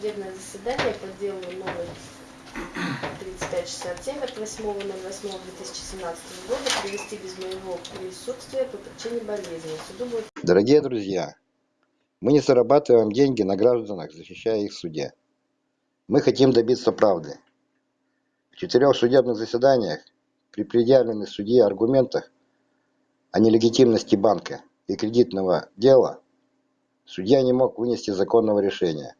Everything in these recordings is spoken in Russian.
судебное заседание по делу номер 3567 от 8.08.2017 года провести без моего присутствия по причине болезни. Суду будет... Дорогие друзья, мы не зарабатываем деньги на гражданах, защищая их в суде. Мы хотим добиться правды. В четырех судебных заседаниях при предъявленных судье аргументах о нелегитимности банка и кредитного дела судья не мог вынести законного решения.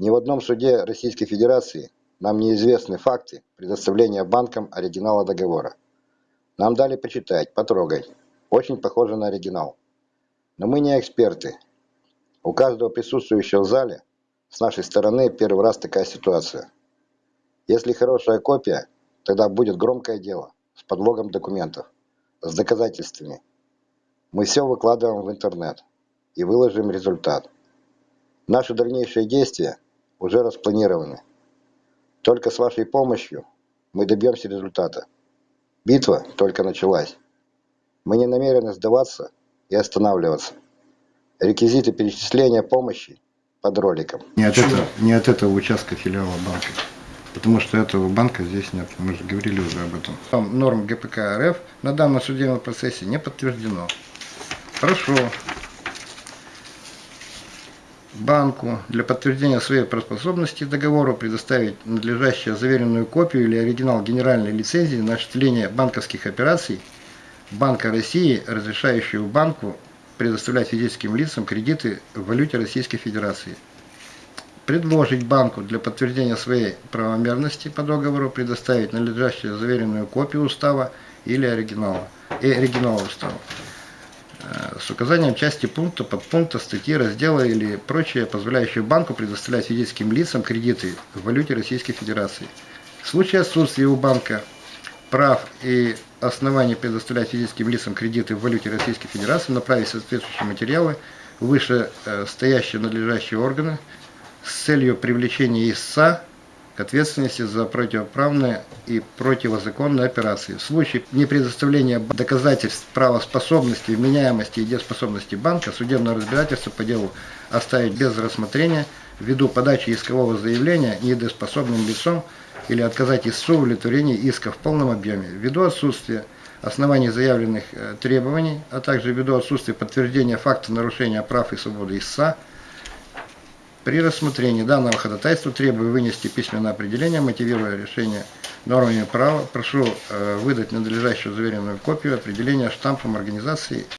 Ни в одном суде Российской Федерации нам неизвестны факты предоставления банкам оригинала договора. Нам дали почитать, потрогать. Очень похоже на оригинал. Но мы не эксперты. У каждого присутствующего в зале с нашей стороны первый раз такая ситуация. Если хорошая копия, тогда будет громкое дело с подлогом документов, с доказательствами. Мы все выкладываем в интернет и выложим результат. Наши дальнейшие действия уже распланированы. Только с вашей помощью мы добьемся результата. Битва только началась. Мы не намерены сдаваться и останавливаться. Реквизиты перечисления помощи под роликом. Не от, этого, не от этого участка филиала банка. Потому что этого банка здесь нет. Мы же говорили уже об этом. Там норм ГПК РФ на данном судебном процессе не подтверждено. Хорошо. Банку для подтверждения своей правоспособности договору предоставить надлежащую заверенную копию или оригинал генеральной лицензии на осуществление банковских операций Банка России, разрешающего банку предоставлять физическим лицам кредиты в валюте Российской Федерации. Предложить банку для подтверждения своей правомерности по договору предоставить надлежащую заверенную копию устава или оригинала, и оригинала устава э, с указанием части пункта, подпункта, статьи, раздела или прочее, позволяющее банку предоставлять физическим лицам кредиты в валюте Российской Федерации. В случае отсутствия у банка прав и оснований предоставлять физическим лицам кредиты в валюте Российской Федерации, направить соответствующие материалы в вышестоящие надлежащие органы с целью привлечения ИСА ответственности за противоправные и противозаконные операции. В случае непредоставления доказательств правоспособности, вменяемости и дееспособности банка, судебное разбирательство по делу оставить без рассмотрения ввиду подачи искового заявления недееспособным лицом или отказать истцу в удовлетворении иска в полном объеме, ввиду отсутствия оснований заявленных э, требований, а также ввиду отсутствия подтверждения факта нарушения прав и свободы истца, при рассмотрении данного ходатайства требую вынести письменное определение, мотивируя решение нормами права. Прошу э, выдать надлежащую заверенную копию определения штампом организации